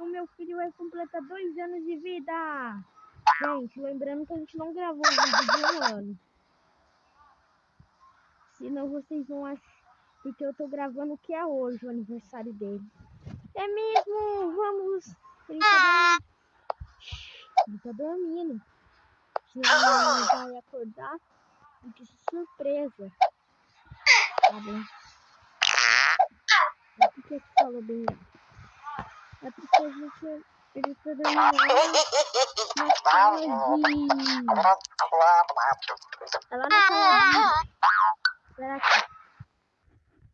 o meu filho vai completar dois anos de vida. Gente, lembrando que a gente não gravou um vídeo de um ano. Senão vocês vão achar. Porque eu tô gravando o que é hoje, o aniversário dele. É mesmo? Vamos. Ele tá dormindo. Ele tá dormindo. Senão ele vai acordar. Que surpresa. Tá bom. Por que você falou bem? É porque a gente. Ele tá dormindo lá na sala de. É lá na sala de. Que.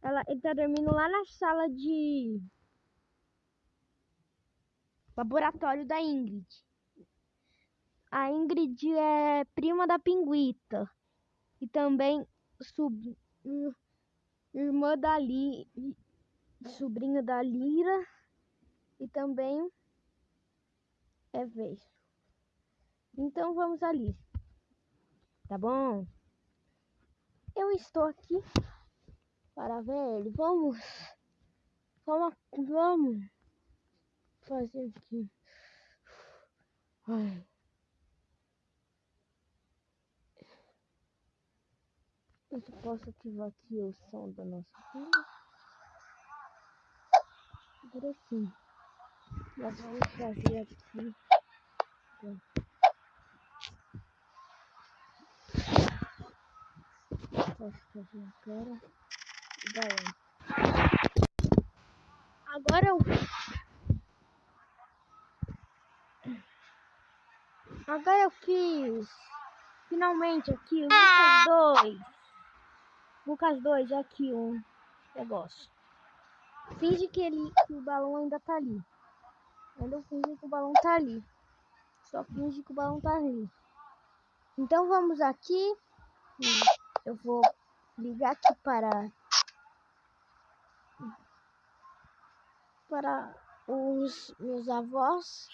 Ela, ele tá dormindo lá na sala de. Laboratório da Ingrid. A Ingrid é prima da Pinguita. E também sub, irmã da Li, sobrinha da Lira. E também é vez. Então vamos ali. Tá bom? Eu estou aqui para ver ele. Vamos. Vamos. Vamos. Fazer aqui. Ai. Eu posso ativar aqui o som da nossa filha. Agora sim. Nós vamos fazer aqui. Posso fazer agora. Daí. Agora eu. Agora eu fiz. Finalmente aqui, Lucas 2. Lucas 2, aqui um negócio. Finge que, ele, que o balão ainda tá ali. Ainda finge que o balão tá ali. Só finge que o balão tá ali. Então vamos aqui. Eu vou ligar aqui para para os meus avós.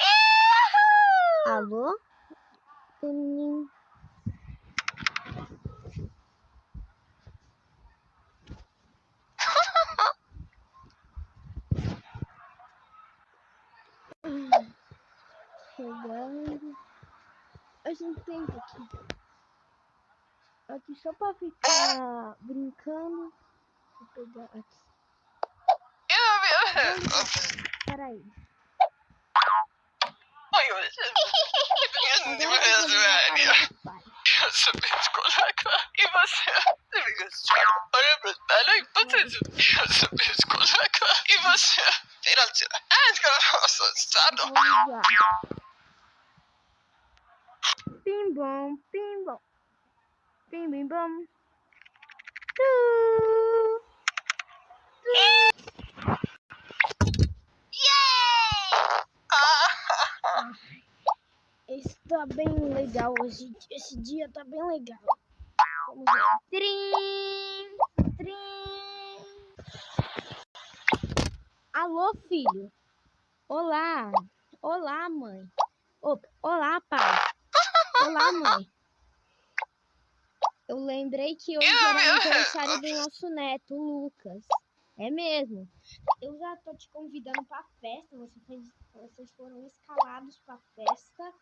Alô? Chegando. A gente tem aqui. Aqui só pra ficar brincando. Vou pegar aqui. Peraí. E você? Olha pra espelho e você. E você? Tira. Ah, eu sou assustado. Bim bom, bim bom. Bim bim bom. Está bem legal hoje. Esse dia tá bem legal. Vamos ver. Trim, trim. Alô, filho. Olá. Olá, mãe. olá, pai. Olá, mãe. Eu lembrei que hoje era o aniversário do nosso neto, Lucas. É mesmo. Eu já tô te convidando pra festa. Você fez, vocês foram escalados pra festa.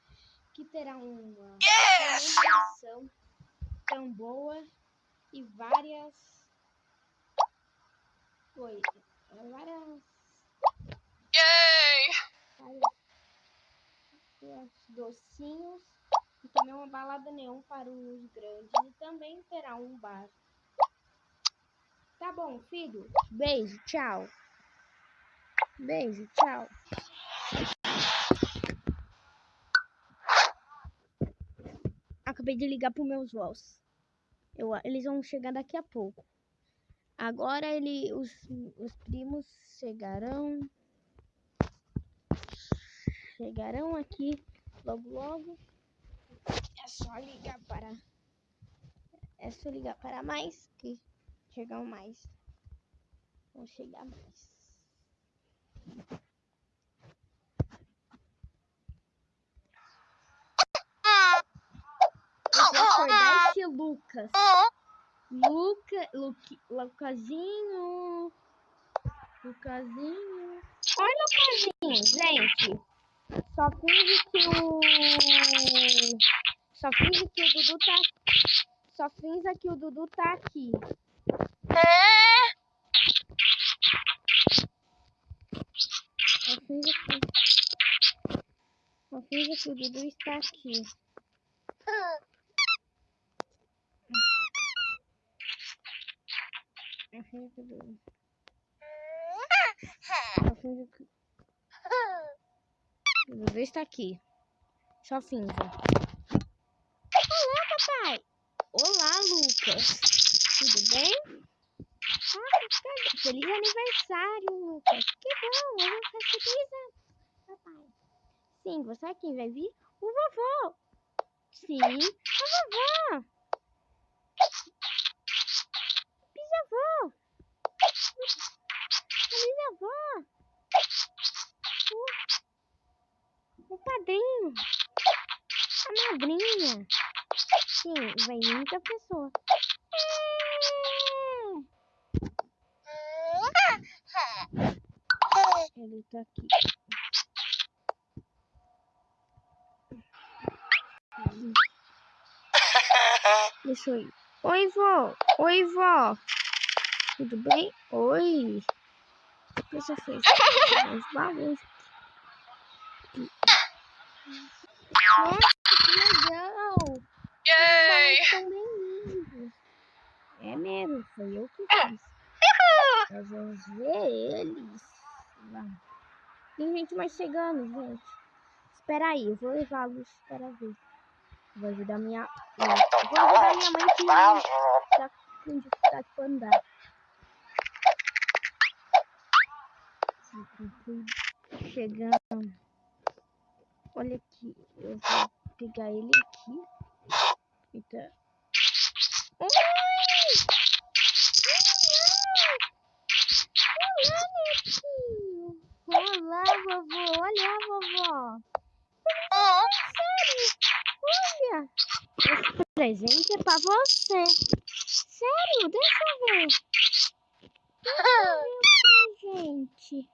Que terá uma comemoração tão boa e várias coisas. Várias. Yay! Várias docinhos e também uma balada neon para os grandes e também terá um bar. Tá bom, filho. Beijo, tchau. Beijo, tchau. Acabei de ligar para meus vós. Eu, eles vão chegar daqui a pouco. Agora ele, os, os primos chegarão. Chegarão aqui logo logo. Só ligar para. É só ligar para mais que chegam mais. Vão chegar mais. Eu vou acordar esse Lucas. Luca, Luque, Lucazinho. Lucazinho. Oi, Lucasinho. Gente, só finge que o... Só finge que o Dudu tá... Só finge que o Dudu tá aqui. É. Só finge que... Só finge que o Dudu está aqui. O Dudu... Só finge que... O Dudu está aqui. Só finge. Olá, papai. Olá, Lucas. Tudo bem? Que feliz aniversário, Lucas. Que bom, eu vou fazer feliz anos, papai. Sim, você é quem vai vir? O vovô. Sim, a vovó. Bisavô. A bisavó. O, o padrinho. A madrinha. Sim, vai muita pessoa. Ele tá aqui. Deixa eu ir. Oi, vó. Oi, vó. Tudo bem? Oi. O que você fez? Os bagunças. Nossa, que legal. Yay! Os são bem lindos. É mesmo, foi eu que fiz. Nós vamos ver eles. Lá. Tem gente mais chegando, gente. Espera aí, eu vou levá-los para ver. Vou ajudar minha. Eu vou ajudar minha mãe que tá com dificuldade para andar. Chegando. Olha aqui. Eu vou pegar ele aqui. Eita. Olá, netinho! Olá, vovô! Olha, vovó! Sério? Olha! Esse presente é pra você! Sério? Deixa eu ver! Deixa o presente!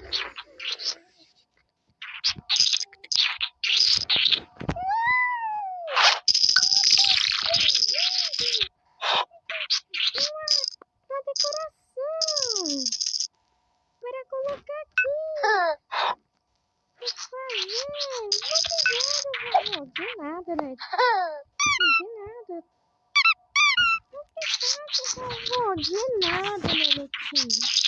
Uma decoração! De nada, meu netinho!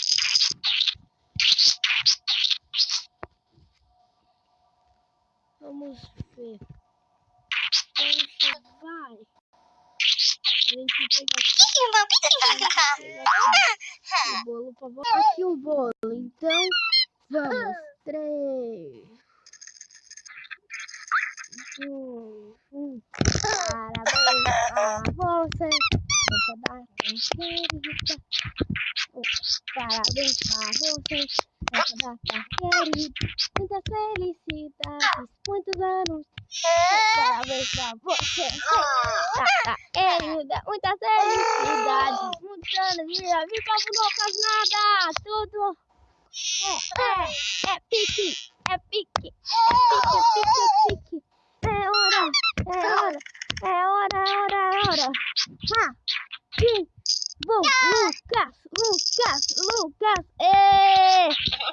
Vamos ver. Onde vai? A gente pega o bolo pra você. Aqui o bolo. Então, vamos. Três. Dois. Um. Parabéns a você. Nessa data querida. Oh, Parabéns a você. Muitas felicidades. Muitos anos. Parabéns pra você. Muitas felicidades. Muitos anos de vida. Viva o Lucas nada. Tudo. É, é, é pique, é pique, é pique, é pique, é pique. É hora, é hora, é hora, é hora, é hora. Ha, sim, bom, Lucas, Lucas, Lucas. Ê,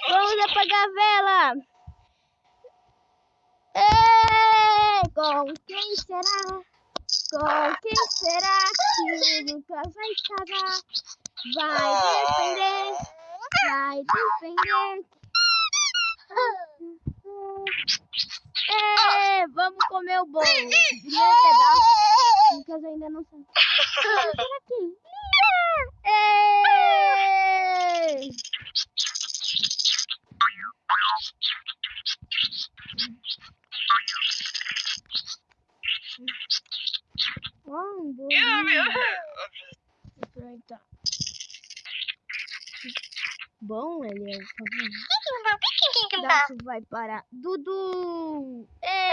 vamos apagar a vela. Ê, com quem será? Com quem será que o Lucas vai casar? Vai defender vai defender. É, vamos comer o bolo. Primeiro pedaço. Lucas ainda não sabe. Olha aqui. É. Bolinho. Aproveitar. Bom, ele é o Daço vai para Dudu! Ê!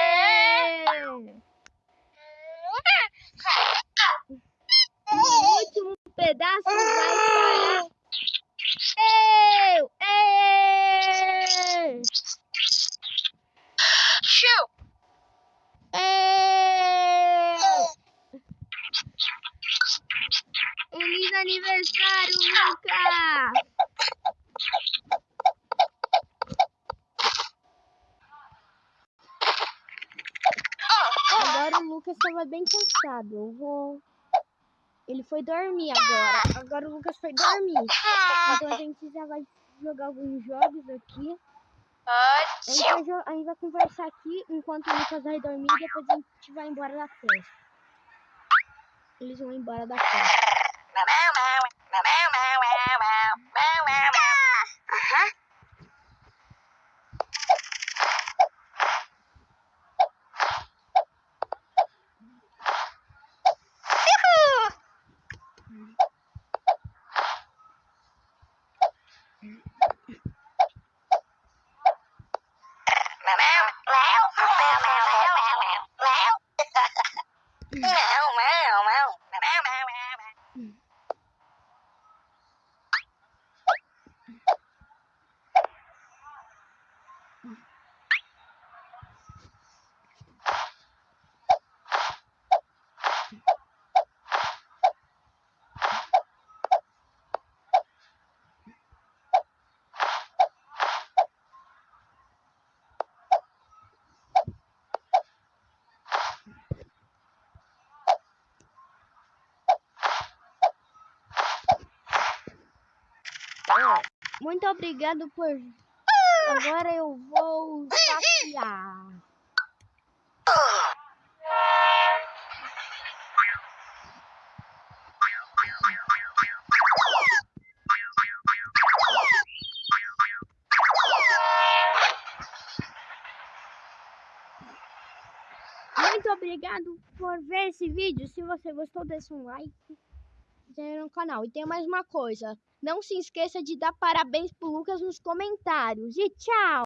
pedaço vai para eu! Ei! Shoo! Ei! Feliz aniversário, Lucas! Agora o Lucas estava bem cansado. Eu vou. Ele foi dormir agora. Agora o Lucas foi dormir. Então a gente já vai jogar alguns jogos aqui. A gente vai, a gente vai conversar aqui enquanto o Lucas vai dormir e depois a gente vai embora da festa. Eles vão embora da festa. Muito obrigado por. Agora eu vou passear. Muito obrigado por ver esse vídeo. Se você gostou, deixa um like no canal. E tem mais uma coisa. Não se esqueça de dar parabéns pro Lucas nos comentários. E tchau!